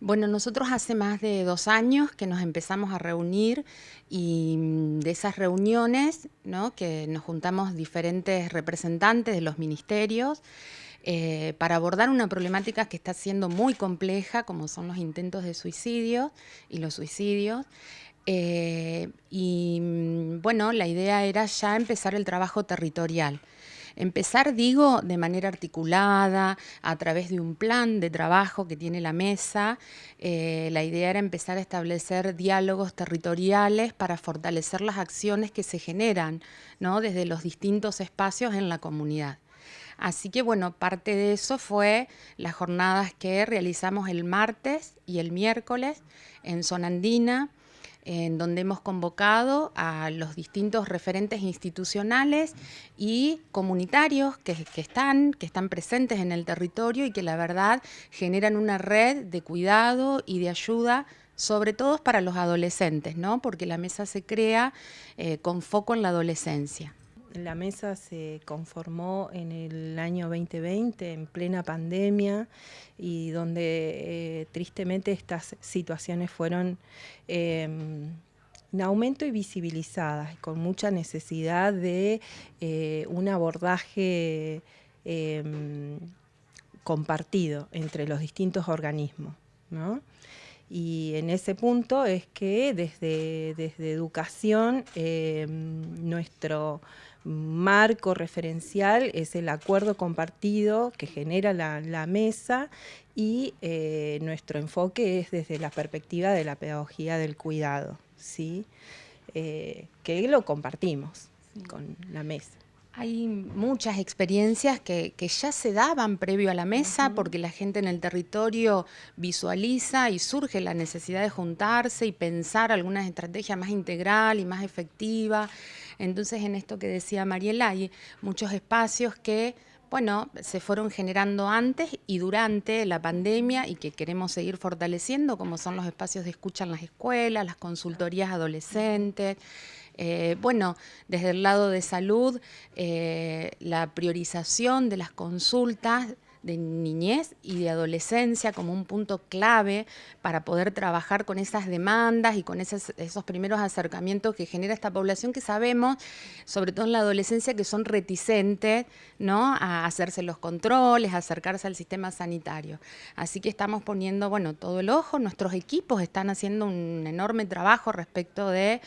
Bueno, nosotros hace más de dos años que nos empezamos a reunir y mm, de esas reuniones, ¿no? que nos juntamos diferentes representantes de los ministerios, eh, para abordar una problemática que está siendo muy compleja, como son los intentos de suicidio y los suicidios. Eh, y mm, bueno, la idea era ya empezar el trabajo territorial. Empezar, digo, de manera articulada, a través de un plan de trabajo que tiene la mesa. Eh, la idea era empezar a establecer diálogos territoriales para fortalecer las acciones que se generan ¿no? desde los distintos espacios en la comunidad. Así que bueno, parte de eso fue las jornadas que realizamos el martes y el miércoles en Zona Andina, en donde hemos convocado a los distintos referentes institucionales y comunitarios que, están, presentes en el territorio y que la verdad generan una red de cuidado y de ayuda sobre todo para los adolescentes, ¿no? porque la mesa se crea eh, con foco en la adolescencia. La mesa se conformó en el año 2020, en plena pandemia, y donde eh, tristemente estas situaciones fueron em, en aumento y visibilizadas, con mucha necesidad de eh, un abordaje em, compartido entre los distintos organismos. Y en ese punto es que desde, desde educación em, nuestro marco referencial es el acuerdo compartido que genera la, mesa y eh, nuestro enfoque es desde la perspectiva de la pedagogía del cuidado, ¿sí? Eh, que lo compartimos con la mesa. Hay muchas experiencias que, ya se daban previo a la mesa porque la gente en el territorio visualiza y surge la necesidad de juntarse y pensar algunas estrategias más integral y más efectiva. Entonces, en esto que decía Mariela, hay muchos espacios que bueno, se fueron generando antes y durante la pandemia y que queremos seguir fortaleciendo, como son los espacios de escucha en las escuelas, las consultorías adolescentes, eh, bueno, desde el lado de salud, eh, la priorización de las consultas de niñez y de adolescencia como un punto clave para poder trabajar con esas demandas y con esos, esos primeros acercamientos que genera esta población que sabemos, sobre todo en la adolescencia, que son reticentes ¿no? a hacerse los controles, a acercarse al sistema sanitario. Así que estamos poniendo bueno, todo el ojo, nuestros equipos están haciendo un enorme trabajo respecto de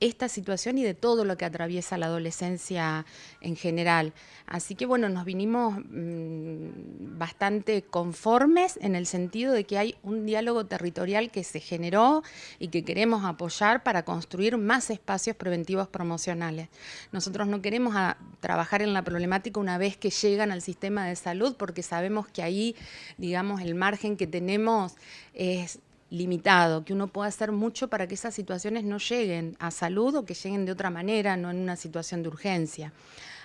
esta situación y de todo lo que atraviesa la adolescencia en general. Así que bueno, nos vinimos mm, bastante conformes en el sentido de que hay un diálogo territorial que se generó y que queremos apoyar para construir más espacios preventivos promocionales. Nosotros no queremos trabajar en la problemática una vez que llegan al sistema de salud porque sabemos que ahí, digamos, el margen que tenemos es limitado, que uno pueda hacer mucho para que esas situaciones no lleguen a salud o que lleguen de otra manera, no en una situación de urgencia.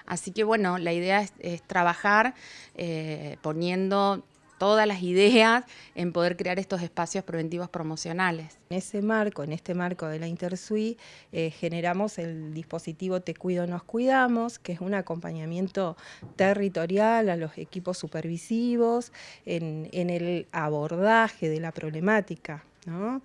Así que bueno, la idea es, trabajar eh, poniendo todas las ideas en poder crear estos espacios preventivos promocionales. En ese marco, en este marco de la Intersui, eh, generamos el dispositivo Te Cuido, Nos Cuidamos, que es un acompañamiento territorial a los equipos supervisivos en, en el abordaje de la problemática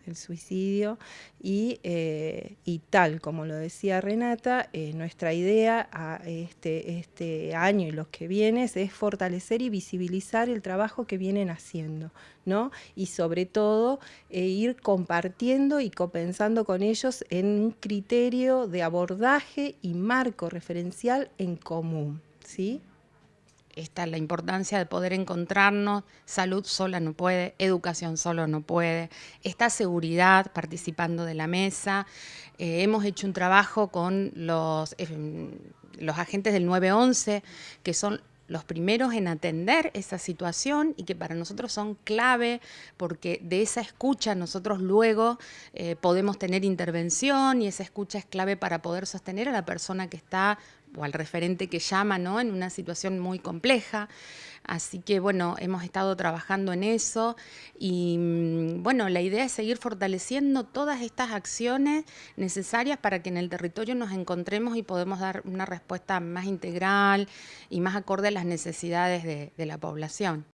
el suicidio, eh, y, tal como lo decía Renata, eh, nuestra idea a este, este año y los que vienen es fortalecer y visibilizar el trabajo que vienen haciendo, ¿no? y sobre todo eh, ir compartiendo y copensando con ellos en un criterio de abordaje y marco referencial en común. ¿sí? Está la importancia de poder encontrarnos, salud sola no puede, educación solo no puede, está seguridad participando de la mesa, eh, hemos hecho un trabajo con los, eh, los agentes del 911, que son los primeros en atender esa situación y que para nosotros son clave porque de esa escucha nosotros luego eh, podemos tener intervención y esa escucha es clave para poder sostener a la persona que está o al referente que llama, ¿no? En una situación muy compleja. Así que, bueno, hemos estado trabajando en eso y, mm, bueno, la idea es seguir fortaleciendo todas estas acciones necesarias para que en el territorio nos encontremos y podemos dar una respuesta más integral y más acorde a las necesidades de, de la población.